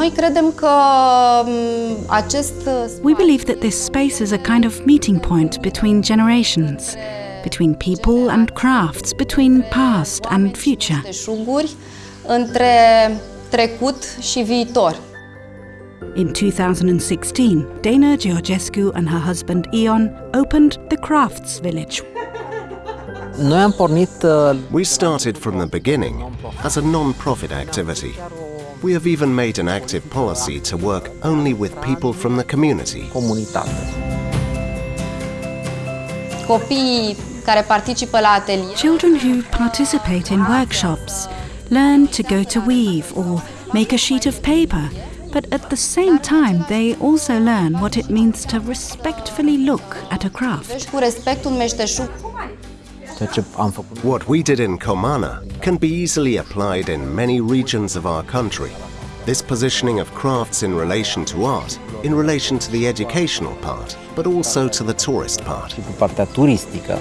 Noi credem că um, acest We believe that this space is a kind of meeting point between generations, between people and crafts, between past and future. teșuguri între trecut și viitor. In 2016, Dana Georgescu and her husband Ion opened the Crafts Village. Noi am pornit uh, We started from the beginning as a non-profit activity. We have even made an active policy to work only with people from the community. comunitate. Copiii care participă la atelier Children who participate in workshops learn to go to weave or make a sheet of paper, but at the same time, they also learn what it means to respectfully look at a craft. What we did in Comana can be easily applied in many regions of our country. This positioning of crafts in relation to art, in relation to the educational part, but also to the tourist part. cu partea turistică,